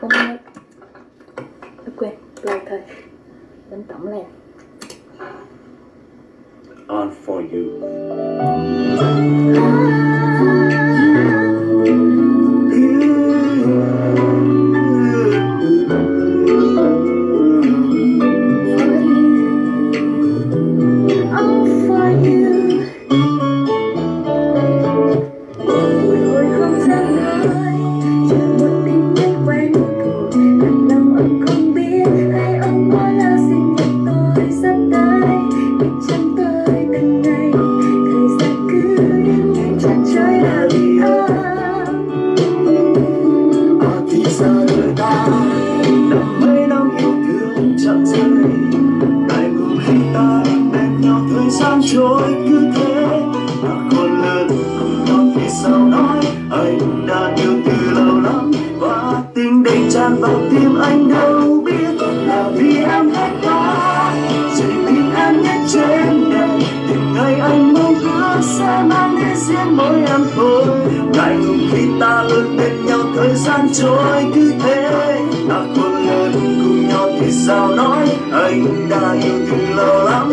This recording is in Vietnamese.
không nghe quên lâu thôi. Đánh tổng lên On for you. À đời ta Năm mấy năm yêu thương chậm rơi Ngày cùng khi ta bên nhau thời gian trôi cứ thế mà còn lớn cùng nhau thì sao nói Anh đã yêu từ lâu lắm Và tình đầy tràn vào tim anh đâu tháng để riêng mỗi em thôi. Ngày ngùng khi ta lớn bên nhau, thời gian trôi cứ thế. Đã khôn lớn cùng nhau thì sao nói? Anh đã yêu từ lâu lắm.